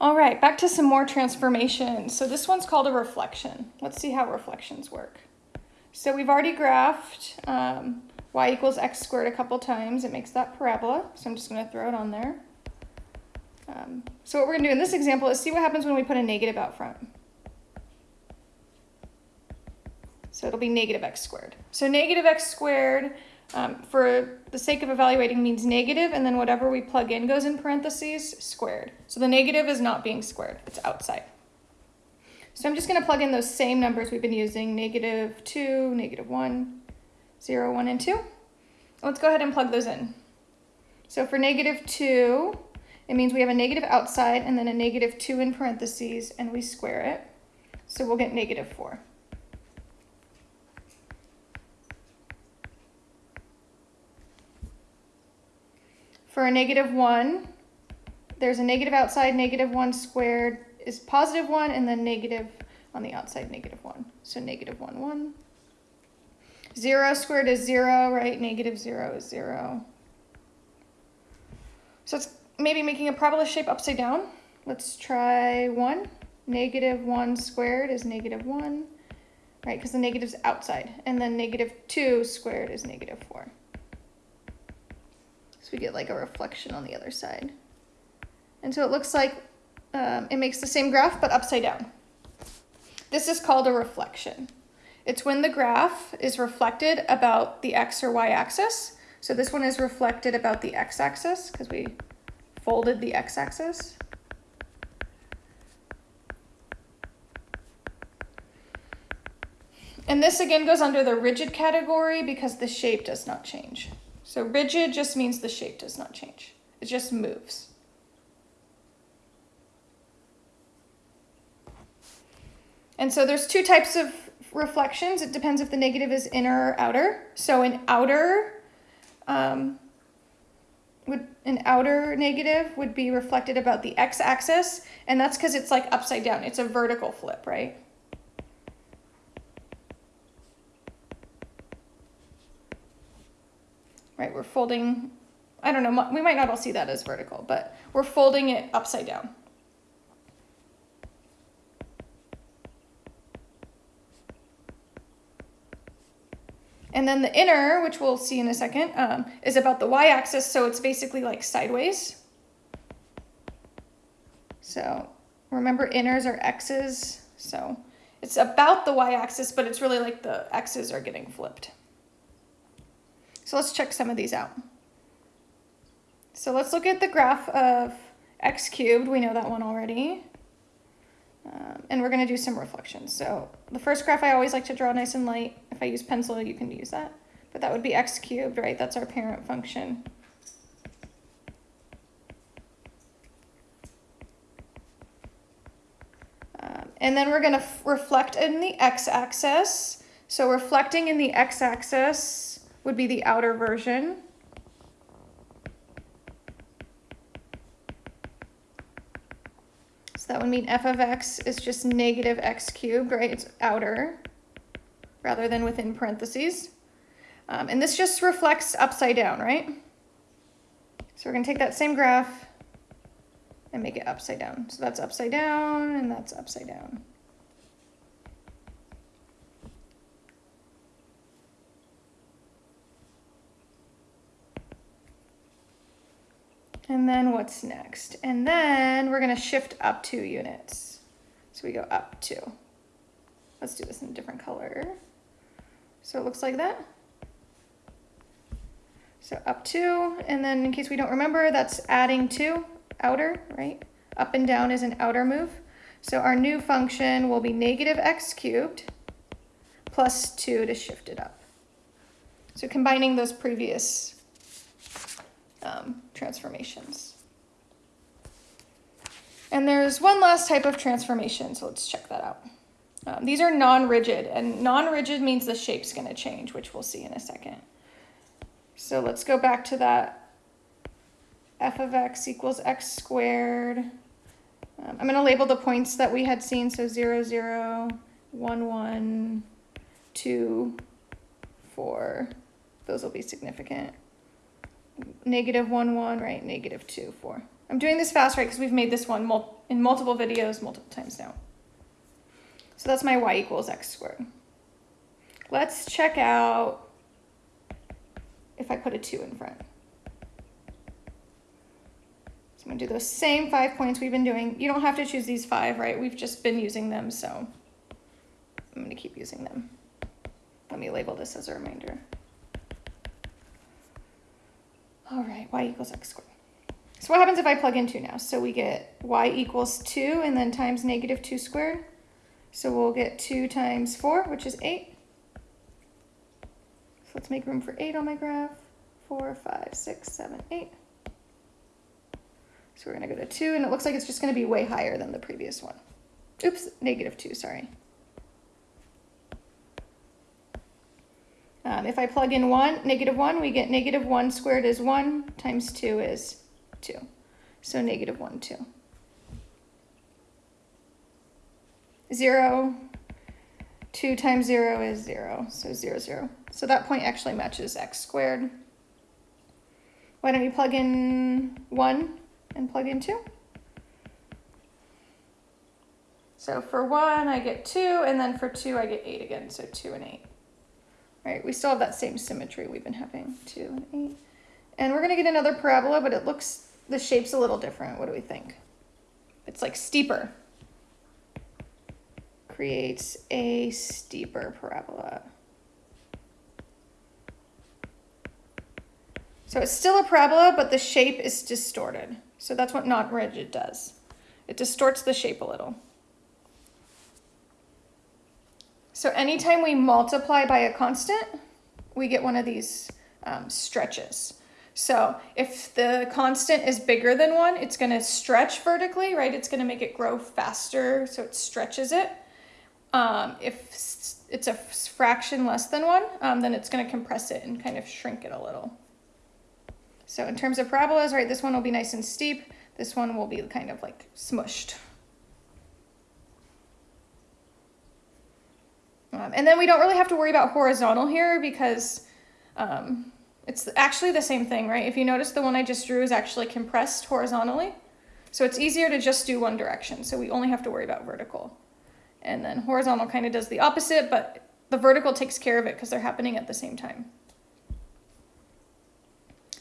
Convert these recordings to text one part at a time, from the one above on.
All right, back to some more transformations. So this one's called a reflection. Let's see how reflections work. So we've already graphed um, y equals x squared a couple times. It makes that parabola, so I'm just going to throw it on there. Um, so what we're going to do in this example is see what happens when we put a negative out front. So it'll be negative x squared. So negative x squared, um, for the sake of evaluating, means negative, and then whatever we plug in goes in parentheses, squared. So the negative is not being squared, it's outside. So I'm just going to plug in those same numbers we've been using, negative 2, negative 1, 0, 1, and 2. Let's go ahead and plug those in. So for negative 2, it means we have a negative outside and then a negative 2 in parentheses, and we square it. So we'll get negative 4. For a negative 1, there's a negative outside, negative 1 squared is positive 1, and then negative on the outside, negative 1. So negative 1, 1. 0 squared is 0, right? Negative 0 is 0. So it's maybe making a parabola shape upside down. Let's try 1. Negative 1 squared is negative 1, right? Because the negative's outside. And then negative 2 squared is negative 4. So we get like a reflection on the other side. And so it looks like um, it makes the same graph, but upside down. This is called a reflection. It's when the graph is reflected about the x or y axis. So this one is reflected about the x axis because we folded the x axis. And this again goes under the rigid category because the shape does not change. So rigid just means the shape does not change. It just moves. And so there's two types of reflections. It depends if the negative is inner or outer. So an outer um, would an outer negative would be reflected about the x-axis, and that's because it's like upside down. It's a vertical flip, right? Right? We're folding, I don't know, we might not all see that as vertical, but we're folding it upside down. And then the inner, which we'll see in a second, um, is about the y-axis, so it's basically like sideways. So remember inners are x's, so it's about the y-axis, but it's really like the x's are getting flipped. So let's check some of these out. So let's look at the graph of x cubed. We know that one already. Um, and we're going to do some reflections. So the first graph I always like to draw nice and light. If I use pencil, you can use that. But that would be x cubed, right? That's our parent function. Um, and then we're going to reflect in the x-axis. So reflecting in the x-axis would be the outer version. So that would mean f of x is just negative x cubed, right? It's outer rather than within parentheses. Um, and this just reflects upside down, right? So we're going to take that same graph and make it upside down. So that's upside down and that's upside down. And then what's next? And then we're going to shift up two units. So we go up two. Let's do this in a different color. So it looks like that. So up two, and then in case we don't remember, that's adding two, outer, right? Up and down is an outer move. So our new function will be negative x cubed plus two to shift it up. So combining those previous um, transformations. And there's one last type of transformation, so let's check that out. Um, these are non-rigid, and non-rigid means the shape's going to change, which we'll see in a second. So let's go back to that f of x equals x squared. Um, I'm going to label the points that we had seen, so 0, 0, 1, 1, 2, 4. Those will be significant negative 1, 1, right? Negative 2, 4. I'm doing this fast, right, because we've made this one mul in multiple videos multiple times now. So that's my y equals x squared. Let's check out if I put a 2 in front. So I'm going to do those same five points we've been doing. You don't have to choose these five, right? We've just been using them, so I'm going to keep using them. Let me label this as a reminder. All right, y equals x squared. So what happens if I plug in 2 now? So we get y equals 2 and then times negative 2 squared. So we'll get 2 times 4, which is 8. So let's make room for 8 on my graph. 4, 5, 6, 7, 8. So we're going to go to 2, and it looks like it's just going to be way higher than the previous one. Oops, negative 2, sorry. Um, if I plug in 1, negative 1, we get negative 1 squared is 1 times 2 is 2. So negative 1, 2. 0, 2 times 0 is 0, so 0, 0. So that point actually matches x squared. Why don't you plug in 1 and plug in 2? So for 1, I get 2, and then for 2, I get 8 again, so 2 and 8. Right, we still have that same symmetry we've been having, 2 and 8. And we're going to get another parabola, but it looks, the shape's a little different. What do we think? It's like steeper. Creates a steeper parabola. So it's still a parabola, but the shape is distorted. So that's what non-rigid does. It distorts the shape a little. So anytime we multiply by a constant, we get one of these um, stretches. So if the constant is bigger than one, it's going to stretch vertically, right? It's going to make it grow faster, so it stretches it. Um, if it's a fraction less than one, um, then it's going to compress it and kind of shrink it a little. So in terms of parabolas, right, this one will be nice and steep. This one will be kind of like smushed. Um, and then we don't really have to worry about horizontal here because um, it's actually the same thing, right? If you notice the one I just drew is actually compressed horizontally. So it's easier to just do one direction. So we only have to worry about vertical. And then horizontal kind of does the opposite, but the vertical takes care of it because they're happening at the same time.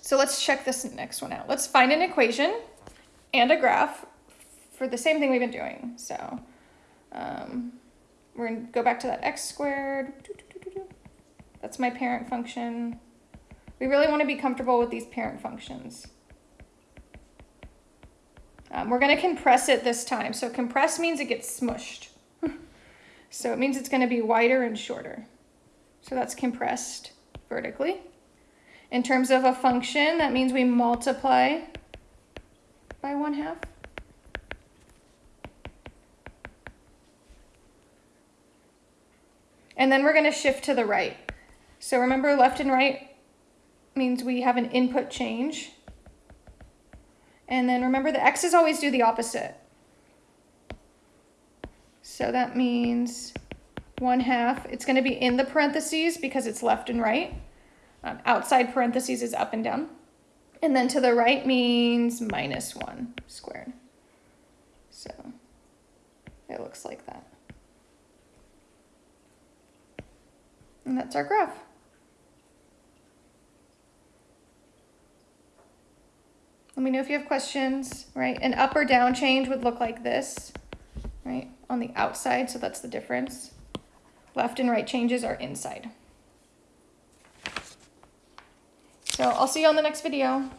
So let's check this next one out. Let's find an equation and a graph for the same thing we've been doing. So um, we're going to go back to that x squared. That's my parent function. We really want to be comfortable with these parent functions. Um, we're going to compress it this time. So compress means it gets smushed. so it means it's going to be wider and shorter. So that's compressed vertically. In terms of a function, that means we multiply by one half. And then we're going to shift to the right. So remember left and right means we have an input change. And then remember the x's always do the opposite. So that means one half. It's going to be in the parentheses because it's left and right. Um, outside parentheses is up and down. And then to the right means minus 1 squared. So it looks like that. And that's our graph. Let me know if you have questions, right? An up or down change would look like this, right? On the outside, so that's the difference. Left and right changes are inside. So I'll see you on the next video.